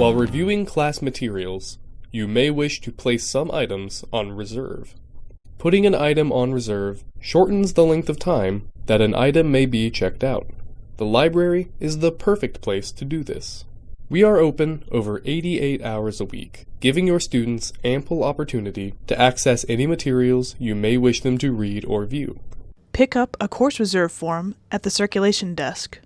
While reviewing class materials, you may wish to place some items on reserve. Putting an item on reserve shortens the length of time that an item may be checked out. The library is the perfect place to do this. We are open over 88 hours a week, giving your students ample opportunity to access any materials you may wish them to read or view. Pick up a course reserve form at the circulation desk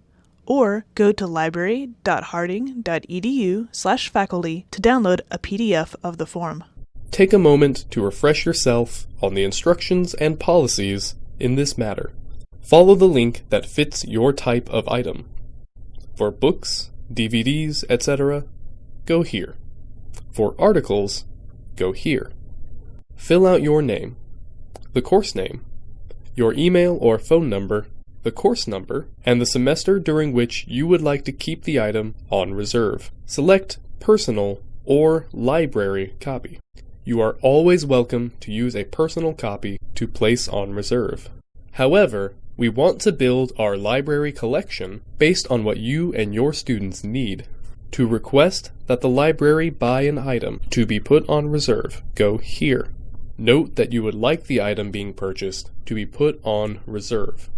or go to library.harding.edu/faculty to download a PDF of the form. Take a moment to refresh yourself on the instructions and policies in this matter. Follow the link that fits your type of item. For books, DVDs, etc., go here. For articles, go here. Fill out your name, the course name, your email or phone number, the course number, and the semester during which you would like to keep the item on reserve. Select Personal or Library copy. You are always welcome to use a personal copy to place on reserve. However, we want to build our library collection based on what you and your students need. To request that the library buy an item to be put on reserve, go here. Note that you would like the item being purchased to be put on reserve.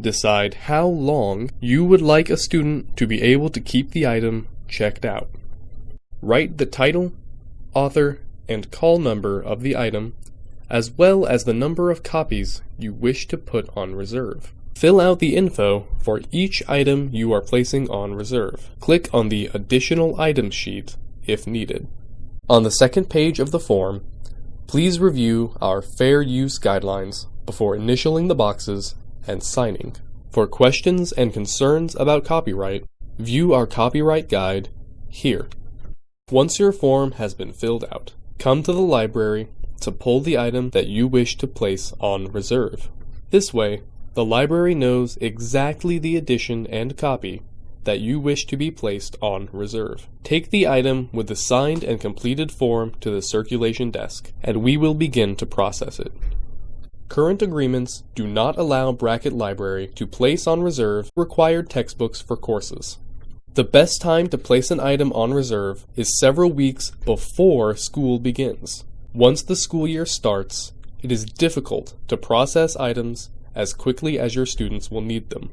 Decide how long you would like a student to be able to keep the item checked out. Write the title, author, and call number of the item as well as the number of copies you wish to put on reserve. Fill out the info for each item you are placing on reserve. Click on the Additional Items sheet if needed. On the second page of the form, please review our Fair Use Guidelines before initialing the boxes and signing. For questions and concerns about copyright, view our copyright guide here. Once your form has been filled out, come to the library to pull the item that you wish to place on reserve. This way, the library knows exactly the edition and copy that you wish to be placed on reserve. Take the item with the signed and completed form to the circulation desk, and we will begin to process it. Current agreements do not allow Brackett Library to place on reserve required textbooks for courses. The best time to place an item on reserve is several weeks before school begins. Once the school year starts, it is difficult to process items as quickly as your students will need them.